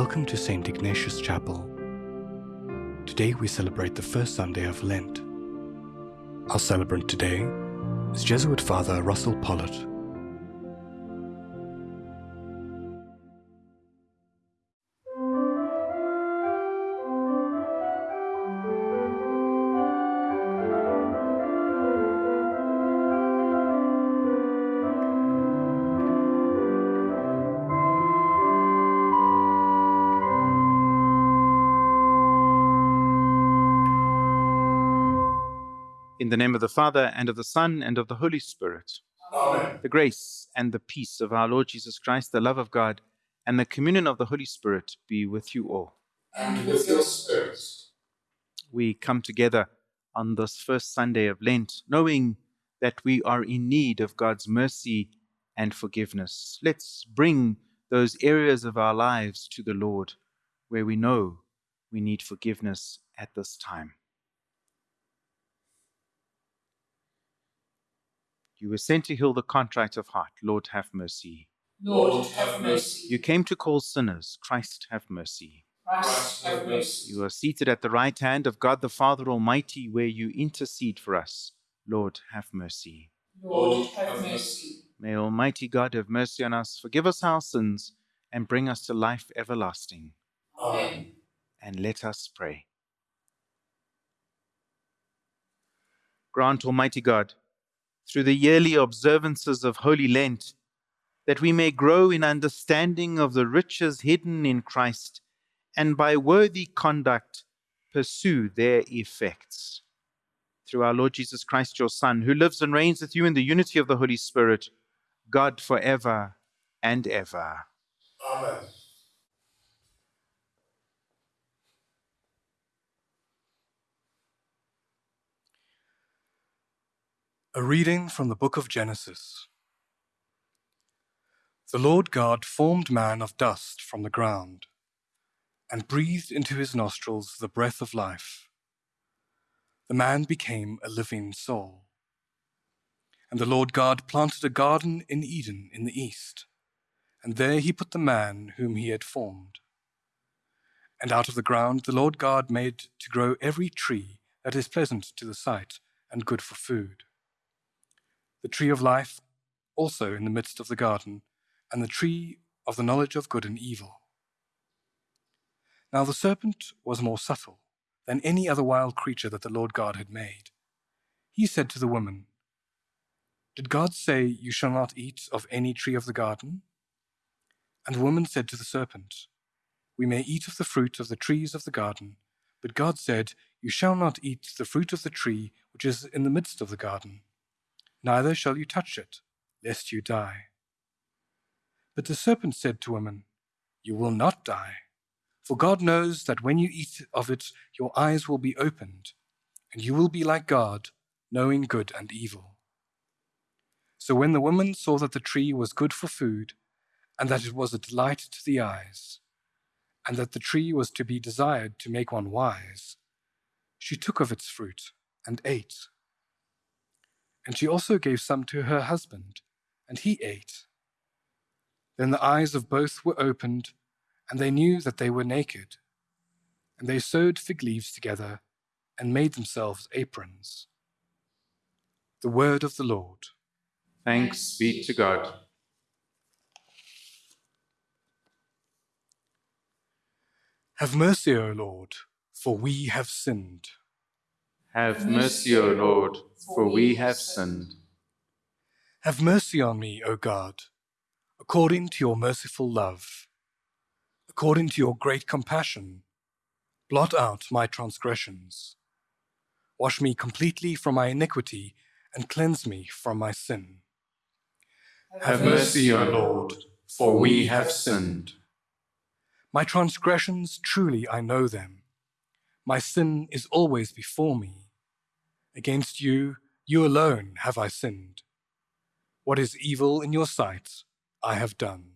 Welcome to St. Ignatius Chapel. Today we celebrate the first Sunday of Lent. Our celebrant today is Jesuit Father Russell Pollitt. In the name of the Father, and of the Son, and of the Holy Spirit. Amen. The grace and the peace of our Lord Jesus Christ, the love of God, and the communion of the Holy Spirit be with you all. And with your spirit. We come together on this first Sunday of Lent, knowing that we are in need of God's mercy and forgiveness. Let's bring those areas of our lives to the Lord where we know we need forgiveness at this time. You were sent to heal the contrite of heart. Lord, have mercy. Lord, have mercy. You came to call sinners. Christ, have mercy. Christ, have mercy. You are seated at the right hand of God the Father Almighty, where you intercede for us. Lord, have mercy. Lord, have mercy. May Almighty God have mercy on us, forgive us our sins, and bring us to life everlasting. Amen. And let us pray. Grant, Almighty God, through the yearly observances of Holy Lent, that we may grow in understanding of the riches hidden in Christ, and by worthy conduct pursue their effects. Through our Lord Jesus Christ, your Son, who lives and reigns with you in the unity of the Holy Spirit, God forever and ever. Amen. A reading from the book of Genesis. The Lord God formed man of dust from the ground and breathed into his nostrils the breath of life. The man became a living soul. And the Lord God planted a garden in Eden in the east, and there he put the man whom he had formed. And out of the ground the Lord God made to grow every tree that is pleasant to the sight and good for food the tree of life also in the midst of the garden, and the tree of the knowledge of good and evil. Now the serpent was more subtle than any other wild creature that the Lord God had made. He said to the woman, Did God say, You shall not eat of any tree of the garden? And the woman said to the serpent, We may eat of the fruit of the trees of the garden, but God said, You shall not eat the fruit of the tree which is in the midst of the garden neither shall you touch it, lest you die. But the serpent said to woman, You will not die, for God knows that when you eat of it, your eyes will be opened, and you will be like God, knowing good and evil. So when the woman saw that the tree was good for food, and that it was a delight to the eyes, and that the tree was to be desired to make one wise, she took of its fruit and ate. And she also gave some to her husband, and he ate. Then the eyes of both were opened, and they knew that they were naked. And they sewed fig leaves together and made themselves aprons. The word of the Lord. Thanks be to God. Have mercy, O Lord, for we have sinned. Have mercy, O Lord, for we have sinned. Have mercy on me, O God, according to your merciful love. According to your great compassion, blot out my transgressions. Wash me completely from my iniquity and cleanse me from my sin. Have mercy, O Lord, for we have sinned. My transgressions, truly I know them. My sin is always before me. Against you, you alone have I sinned. What is evil in your sight, I have done.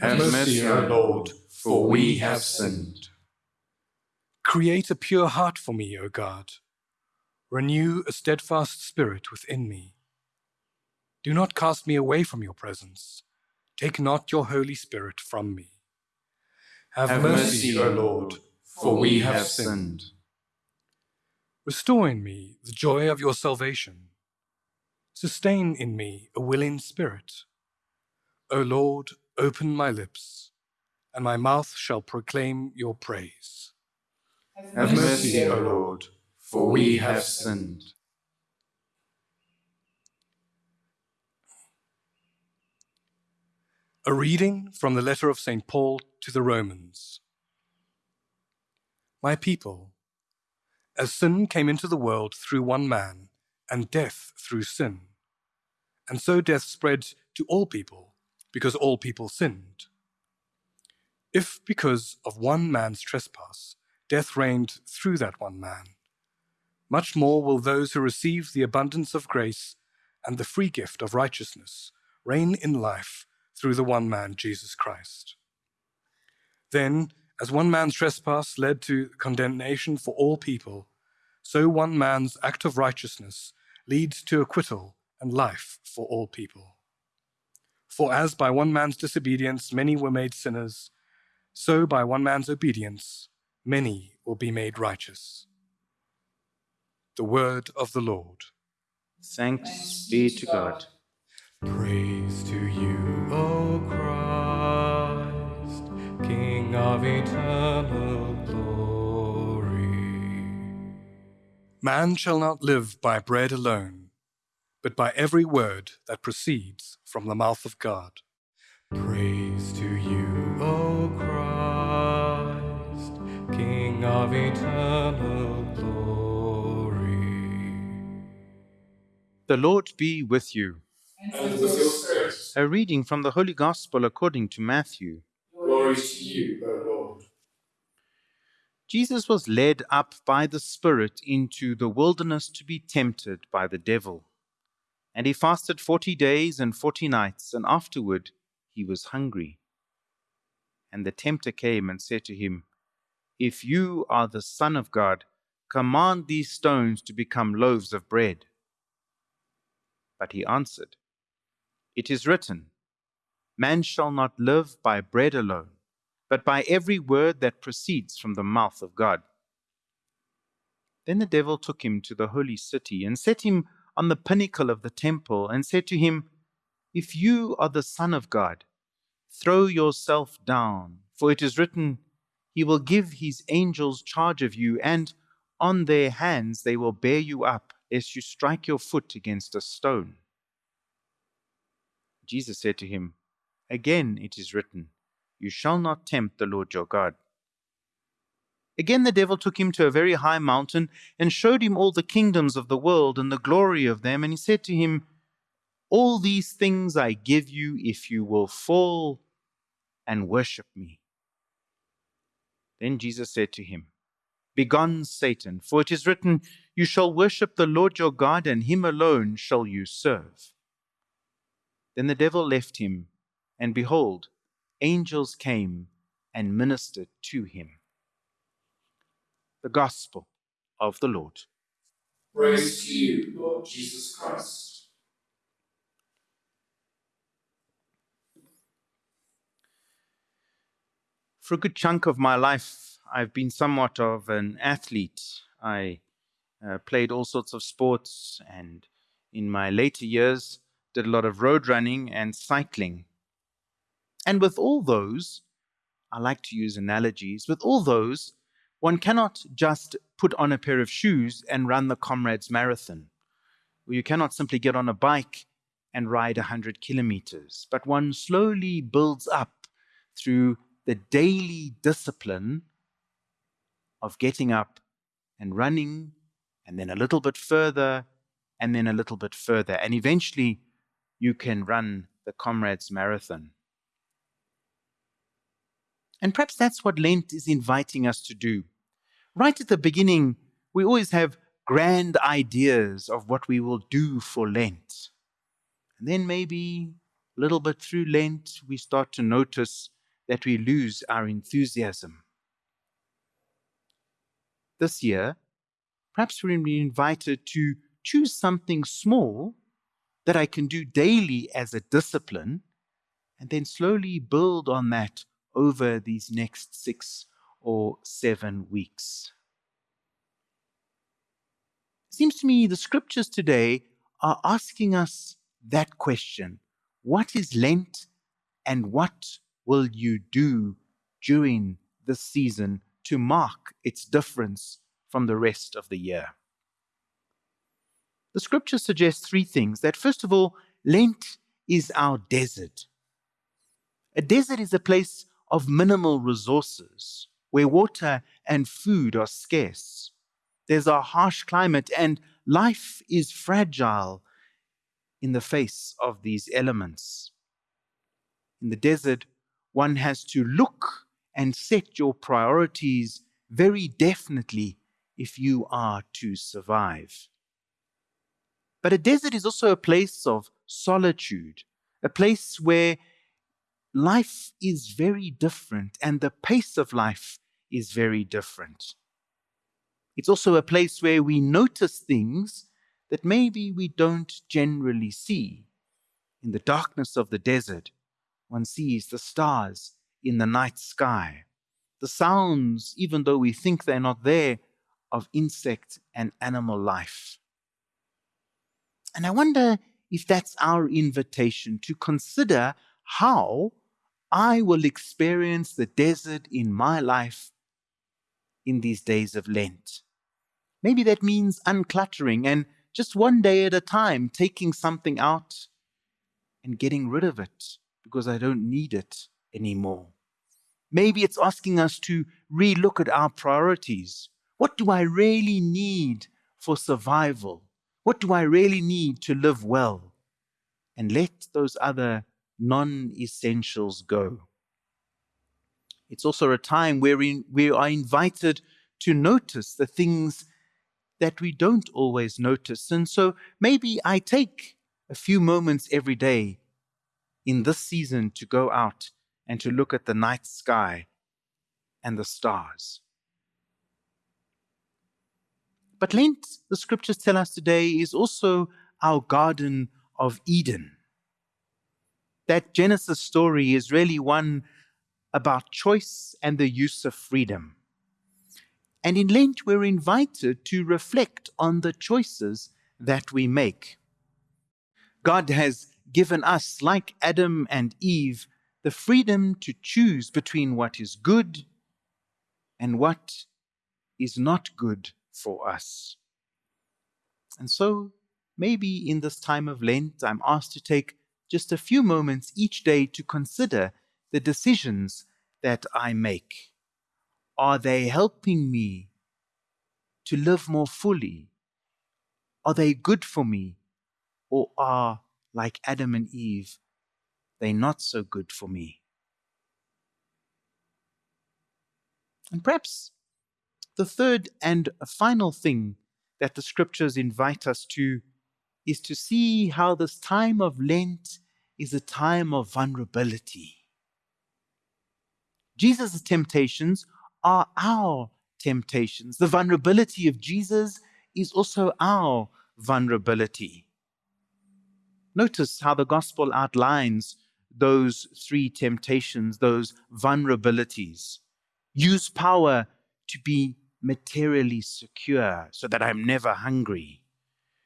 Have mercy, O Lord, for we have sinned. Create a pure heart for me, O God. Renew a steadfast spirit within me. Do not cast me away from your presence. Take not your Holy Spirit from me. Have, Have mercy, mercy, O Lord, for we have sinned. Restore in me the joy of your salvation. Sustain in me a willing spirit. O Lord, open my lips, and my mouth shall proclaim your praise. Have mercy, O Lord, for we have sinned. A reading from the letter of St. Paul to the Romans. My people, as sin came into the world through one man, and death through sin, and so death spread to all people, because all people sinned. If because of one man's trespass death reigned through that one man, much more will those who receive the abundance of grace and the free gift of righteousness reign in life through the one man, Jesus Christ. Then, as one man's trespass led to condemnation for all people, so one man's act of righteousness leads to acquittal and life for all people. For as by one man's disobedience many were made sinners, so by one man's obedience many will be made righteous. The word of the Lord. Thanks be to God. Praise to you, O Christ, King of eternal Man shall not live by bread alone, but by every word that proceeds from the mouth of God. Praise to you, O Christ, King of eternal glory. The Lord be with you. And with your spirit. A reading from the Holy Gospel according to Matthew. Glory to you, O Lord. Jesus was led up by the Spirit into the wilderness to be tempted by the devil. And he fasted forty days and forty nights, and afterward he was hungry. And the tempter came and said to him, If you are the Son of God, command these stones to become loaves of bread. But he answered, It is written, Man shall not live by bread alone but by every word that proceeds from the mouth of God. Then the devil took him to the holy city and set him on the pinnacle of the temple and said to him, If you are the Son of God, throw yourself down, for it is written, He will give His angels charge of you, and on their hands they will bear you up, lest you strike your foot against a stone. Jesus said to him, Again it is written, you shall not tempt the Lord your God. Again, the devil took him to a very high mountain and showed him all the kingdoms of the world and the glory of them. And he said to him, All these things I give you if you will fall and worship me. Then Jesus said to him, Begone, Satan, for it is written, You shall worship the Lord your God, and him alone shall you serve. Then the devil left him, and behold, angels came and ministered to him. The Gospel of the Lord. Praise to you, Lord Jesus Christ. For a good chunk of my life, I've been somewhat of an athlete. I uh, played all sorts of sports and in my later years did a lot of road running and cycling. And with all those, I like to use analogies, with all those, one cannot just put on a pair of shoes and run the Comrades Marathon. Or you cannot simply get on a bike and ride 100 kilometers, but one slowly builds up through the daily discipline of getting up and running, and then a little bit further, and then a little bit further. And eventually, you can run the Comrades Marathon. And perhaps that's what Lent is inviting us to do. Right at the beginning, we always have grand ideas of what we will do for Lent. And then maybe a little bit through Lent, we start to notice that we lose our enthusiasm. This year, perhaps we're invited to choose something small that I can do daily as a discipline, and then slowly build on that over these next six or seven weeks? It seems to me the scriptures today are asking us that question What is Lent and what will you do during this season to mark its difference from the rest of the year? The scripture suggests three things that, first of all, Lent is our desert. A desert is a place of minimal resources where water and food are scarce. There's a harsh climate and life is fragile in the face of these elements. In the desert, one has to look and set your priorities very definitely if you are to survive. But a desert is also a place of solitude, a place where life is very different and the pace of life is very different. It's also a place where we notice things that maybe we don't generally see. In the darkness of the desert, one sees the stars in the night sky, the sounds, even though we think they're not there, of insect and animal life. And I wonder if that's our invitation to consider how I will experience the desert in my life in these days of Lent. Maybe that means uncluttering and just one day at a time taking something out and getting rid of it because I don't need it anymore. Maybe it's asking us to relook at our priorities. What do I really need for survival? What do I really need to live well? And let those other non essentials go. It's also a time wherein we are invited to notice the things that we don't always notice. And so maybe I take a few moments every day in this season to go out and to look at the night sky and the stars. But Lent, the scriptures tell us today, is also our Garden of Eden. That Genesis story is really one about choice and the use of freedom. And in Lent, we're invited to reflect on the choices that we make. God has given us, like Adam and Eve, the freedom to choose between what is good and what is not good for us. And so, maybe in this time of Lent, I'm asked to take just a few moments each day to consider the decisions that I make. Are they helping me to live more fully? Are they good for me? Or are, like Adam and Eve, they not so good for me? And perhaps the third and final thing that the scriptures invite us to is to see how this time of Lent is a time of vulnerability. Jesus' temptations are our temptations. The vulnerability of Jesus is also our vulnerability. Notice how the gospel outlines those three temptations, those vulnerabilities. Use power to be materially secure so that I'm never hungry.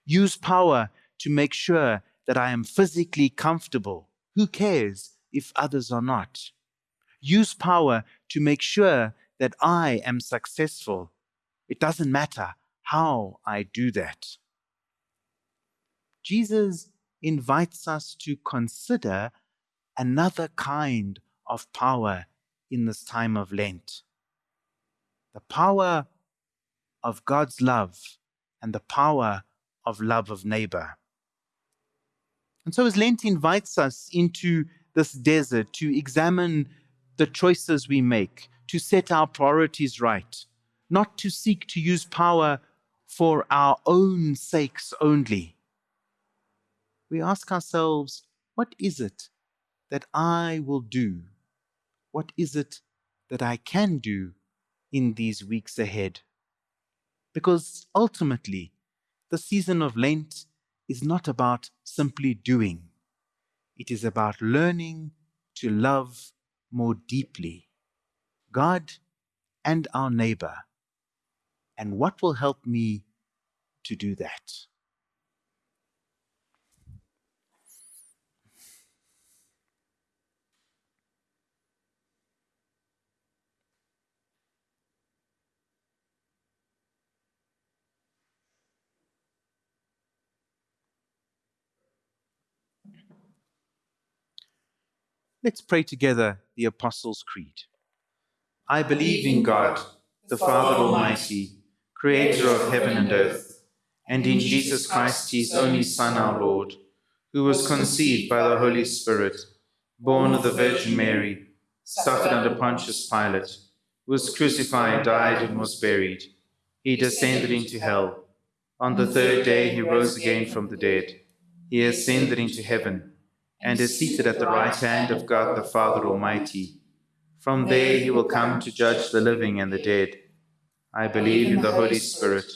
Use power to make sure that I am physically comfortable. Who cares if others are not? use power to make sure that I am successful. It doesn't matter how I do that. Jesus invites us to consider another kind of power in this time of Lent the power of God's love and the power of love of neighbor. And so, as Lent invites us into this desert to examine the choices we make, to set our priorities right, not to seek to use power for our own sakes only. We ask ourselves, what is it that I will do? What is it that I can do in these weeks ahead? Because ultimately, the season of Lent is not about simply doing, it is about learning to love more deeply God and our neighbor? And what will help me to do that? Let's pray together the Apostles' Creed. I believe in God, the Father Almighty, creator of heaven and earth, and in Jesus Christ, his only Son, our Lord, who was conceived by the Holy Spirit, born of the Virgin Mary, suffered under Pontius Pilate, was crucified, died, and was buried. He descended into hell. On the third day he rose again from the dead. He ascended into heaven and is seated at the right hand of God the Father Almighty. From there he will come to judge the living and the dead. I believe in the Holy Spirit,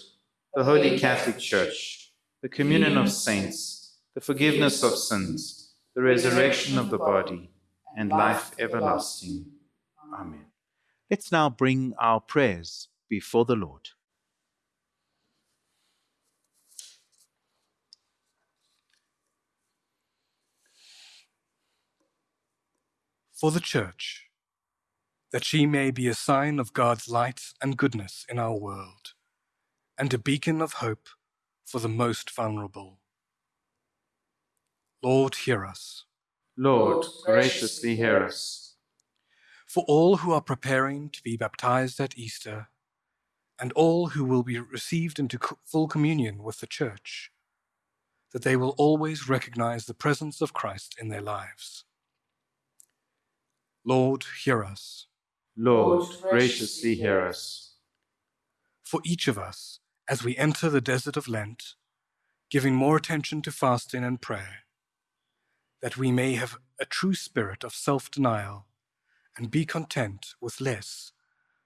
the Holy Catholic Church, the communion of saints, the forgiveness of sins, the resurrection of the body, and life everlasting. Amen. Let's now bring our prayers before the Lord. For the Church, that she may be a sign of God's light and goodness in our world, and a beacon of hope for the most vulnerable. Lord, hear us. Lord, graciously hear us. For all who are preparing to be baptized at Easter, and all who will be received into full communion with the Church, that they will always recognize the presence of Christ in their lives. Lord, hear us. Lord, graciously hear us. For each of us, as we enter the desert of Lent, giving more attention to fasting and prayer, that we may have a true spirit of self denial and be content with less,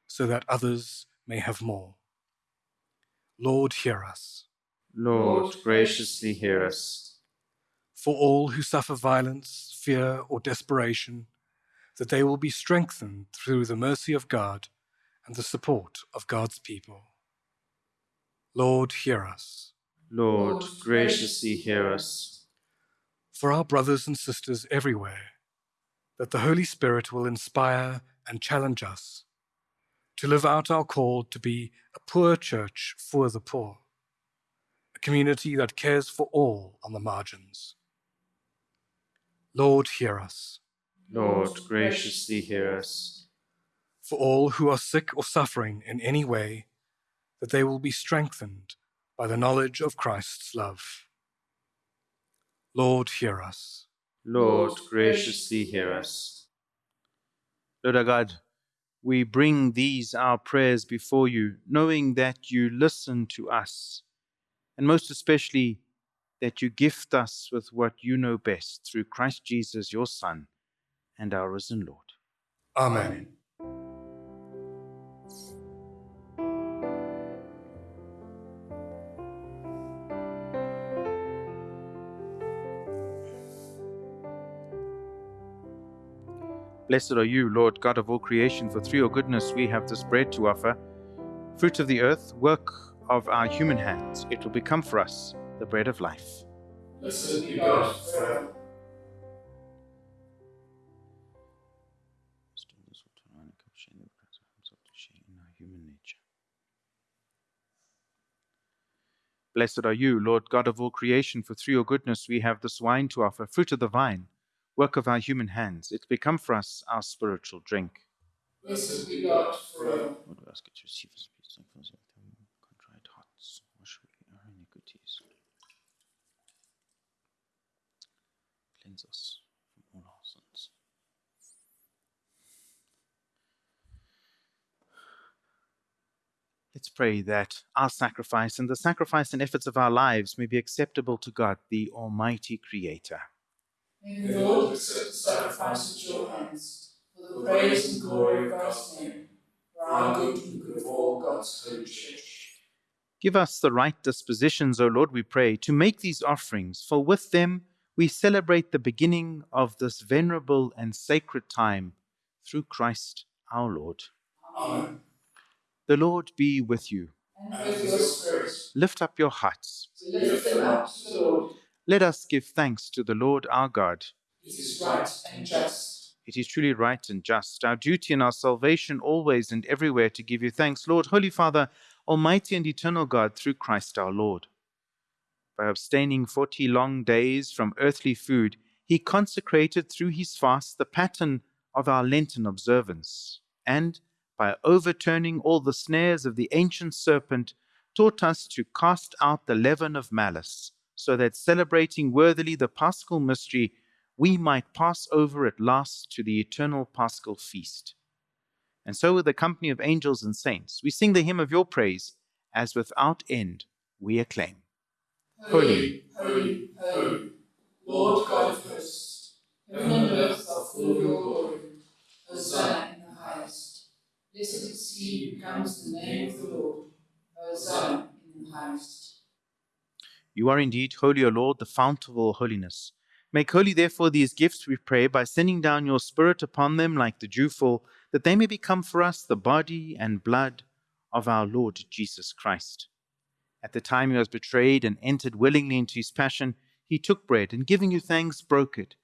so that others may have more. Lord, hear us. Lord, graciously hear us. For all who suffer violence, fear, or desperation, that they will be strengthened through the mercy of God and the support of God's people. Lord, hear us. Lord, graciously hear us. For our brothers and sisters everywhere, that the Holy Spirit will inspire and challenge us to live out our call to be a poor church for the poor, a community that cares for all on the margins. Lord, hear us. Lord, graciously hear us. For all who are sick or suffering in any way, that they will be strengthened by the knowledge of Christ's love. Lord, hear us. Lord, graciously hear us. Lord our God, we bring these our prayers before you, knowing that you listen to us, and most especially that you gift us with what you know best through Christ Jesus, your Son, and our risen Lord. Amen. Blessed are you, Lord God of all creation, for through your goodness we have this bread to offer, fruit of the earth, work of our human hands. It will become for us the bread of life. Blessed be God forever. Blessed are you, Lord God of all creation, for through your goodness we have this wine to offer, fruit of the vine, work of our human hands. It become for us our spiritual drink. Blessed be God forever. Lord, we ask you to receive us, peace, and forgive them, contrite hearts, wash away our iniquities. Cleanse us from all our sins. Let's pray that our sacrifice and the sacrifice and efforts of our lives may be acceptable to God, the Almighty Creator. May the Lord accept the sacrifice at your hands, for the praise and glory of God's name, for our good and good of all God's holy church. Give us the right dispositions, O Lord, we pray, to make these offerings, for with them we celebrate the beginning of this venerable and sacred time through Christ our Lord. Amen. The Lord be with you. And with Lift up your hearts. lift them up to the Lord. Let us give thanks to the Lord our God. It is right and just. It is truly right and just, our duty and our salvation always and everywhere to give you thanks, Lord, Holy Father, Almighty and eternal God, through Christ our Lord. By abstaining forty long days from earthly food, he consecrated through his fast the pattern of our Lenten observance, and, by overturning all the snares of the ancient serpent, taught us to cast out the leaven of malice, so that celebrating worthily the paschal mystery, we might pass over at last to the eternal paschal feast. And so, with the company of angels and saints, we sing the hymn of your praise, as without end we acclaim. Holy, holy, holy, Lord God of hosts, heaven and earth are full of your glory. Hosanna. Blessed is he who comes in the name of the Lord. Hosanna in the highest. You are indeed holy, O Lord, the fount of all holiness. Make holy, therefore, these gifts, we pray, by sending down your Spirit upon them like the dewfall, that they may become for us the body and blood of our Lord Jesus Christ. At the time he was betrayed and entered willingly into his passion, he took bread and giving you thanks, broke it,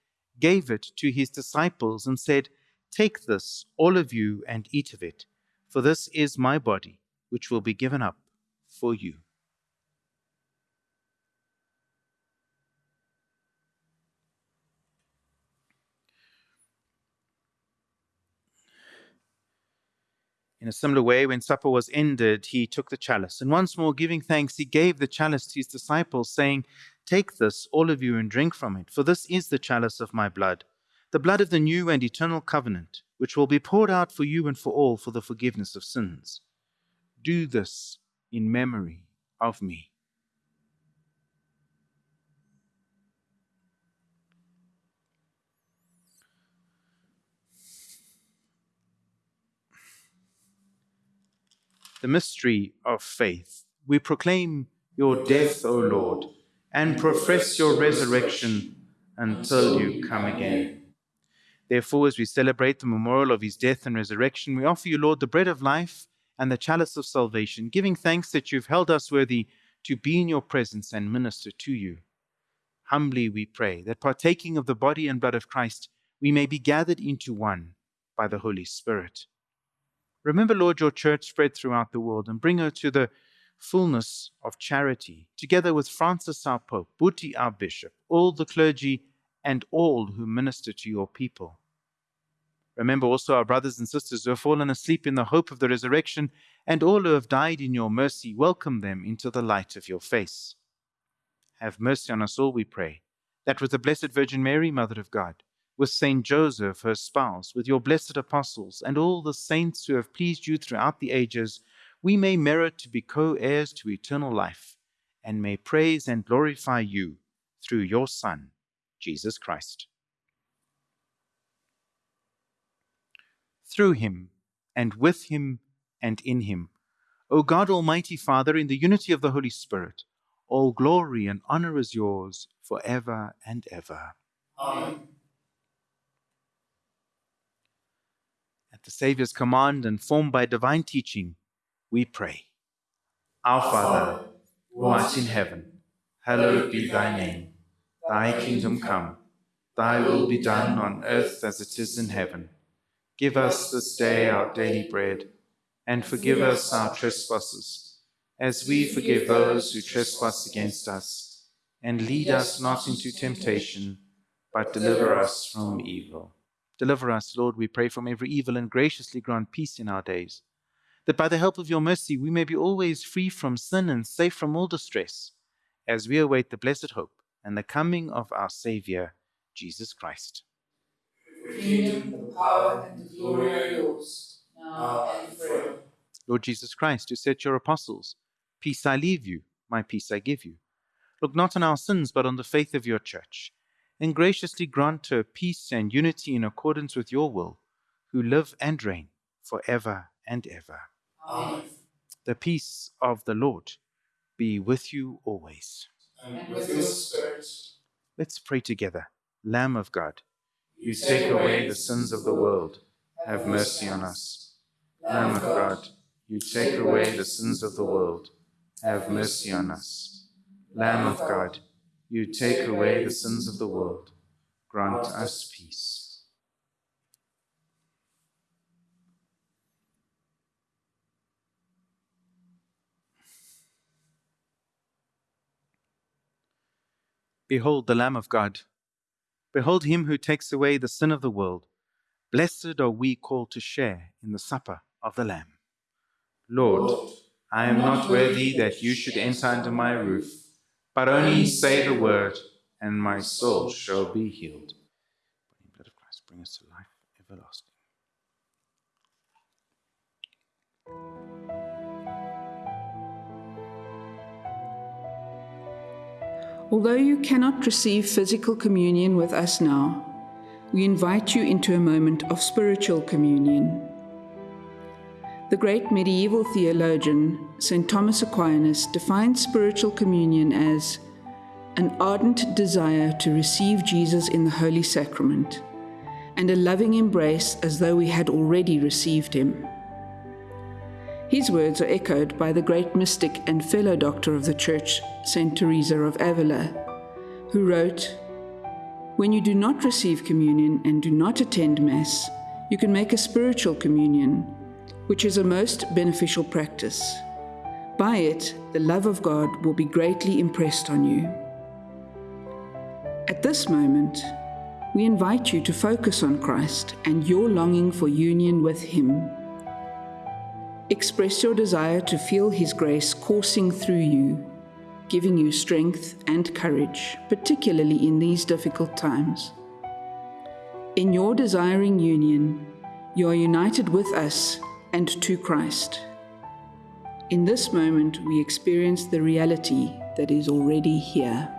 gave it to his disciples, and said, Take this, all of you, and eat of it, for this is my body, which will be given up for you. In a similar way, when supper was ended, he took the chalice, and once more giving thanks, he gave the chalice to his disciples, saying, Take this, all of you, and drink from it, for this is the chalice of my blood, the blood of the new and eternal covenant, which will be poured out for you and for all for the forgiveness of sins. Do this in memory of me. the mystery of faith. We proclaim your death, O Lord, and profess your resurrection until you come again. Therefore, as we celebrate the memorial of his death and resurrection, we offer you, Lord, the bread of life and the chalice of salvation, giving thanks that you've held us worthy to be in your presence and minister to you. Humbly we pray that partaking of the body and blood of Christ, we may be gathered into one by the Holy Spirit. Remember, Lord, your church spread throughout the world and bring her to the fullness of charity, together with Francis our Pope, Buti our Bishop, all the clergy, and all who minister to your people. Remember also our brothers and sisters who have fallen asleep in the hope of the resurrection, and all who have died in your mercy, welcome them into the light of your face. Have mercy on us all, we pray, that with the Blessed Virgin Mary, Mother of God, with Saint Joseph, her spouse, with your blessed apostles, and all the saints who have pleased you throughout the ages, we may merit to be co heirs to eternal life, and may praise and glorify you through your Son, Jesus Christ. Through him, and with him, and in him, O God, Almighty Father, in the unity of the Holy Spirit, all glory and honor is yours for ever and ever. Amen. At the Saviour's command and formed by divine teaching, we pray. Our Father, who art in heaven, hallowed be thy name. Thy kingdom come, thy will be done on earth as it is in heaven. Give us this day our daily bread, and forgive us our trespasses, as we forgive those who trespass against us. And lead us not into temptation, but deliver us from evil. Deliver us, Lord, we pray, from every evil, and graciously grant peace in our days, that by the help of your mercy we may be always free from sin and safe from all distress, as we await the blessed hope and the coming of our Saviour, Jesus Christ. The kingdom, the power, and the glory are yours, now and forever. Lord Jesus Christ, who said to your apostles, Peace I leave you, my peace I give you. Look not on our sins, but on the faith of your church, and graciously grant her peace and unity in accordance with your will, who live and reign for ever and ever. Amen. The peace of the Lord be with you always. And with your spirit, Let's pray together. Lamb of God, you you take away the sins of the world. have mercy on us. Lamb of God, you take away the sins of the world, have mercy on us. Lamb of God, you take away the sins of the world, grant us peace. Behold the Lamb of God. Behold him who takes away the sin of the world. Blessed are we called to share in the supper of the Lamb. Lord, I am not worthy that you should enter under my roof, but only say the word, and my soul shall be healed. The blood of Christ, bring us to life everlasting. Although you cannot receive physical communion with us now, we invite you into a moment of spiritual communion. The great medieval theologian, St. Thomas Aquinas, defined spiritual communion as an ardent desire to receive Jesus in the Holy Sacrament and a loving embrace as though we had already received him. His words are echoed by the great mystic and fellow doctor of the Church, St. Teresa of Avila, who wrote, When you do not receive communion and do not attend Mass, you can make a spiritual communion, which is a most beneficial practice. By it, the love of God will be greatly impressed on you. At this moment, we invite you to focus on Christ and your longing for union with Him. Express your desire to feel His grace coursing through you, giving you strength and courage, particularly in these difficult times. In your desiring union, you are united with us and to Christ. In this moment, we experience the reality that is already here.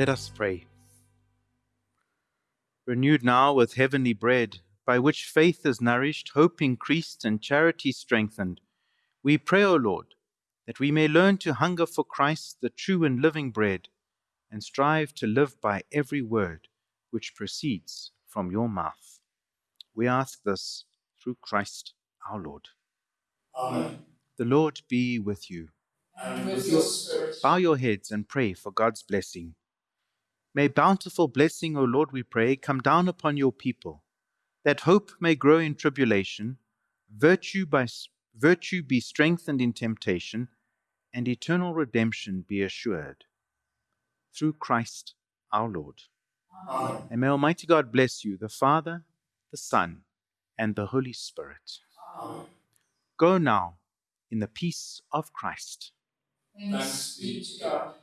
Let us pray. Renewed now with heavenly bread, by which faith is nourished, hope increased, and charity strengthened, we pray, O Lord, that we may learn to hunger for Christ, the true and living bread, and strive to live by every word which proceeds from your mouth. We ask this through Christ our Lord. Amen. The Lord be with you. And with your spirit. Bow your heads and pray for God's blessing. May bountiful blessing, O Lord, we pray, come down upon your people, that hope may grow in tribulation, virtue by virtue be strengthened in temptation, and eternal redemption be assured. Through Christ our Lord. Amen. And may Almighty God bless you, the Father, the Son, and the Holy Spirit. Amen. Go now in the peace of Christ. Thanks be to God.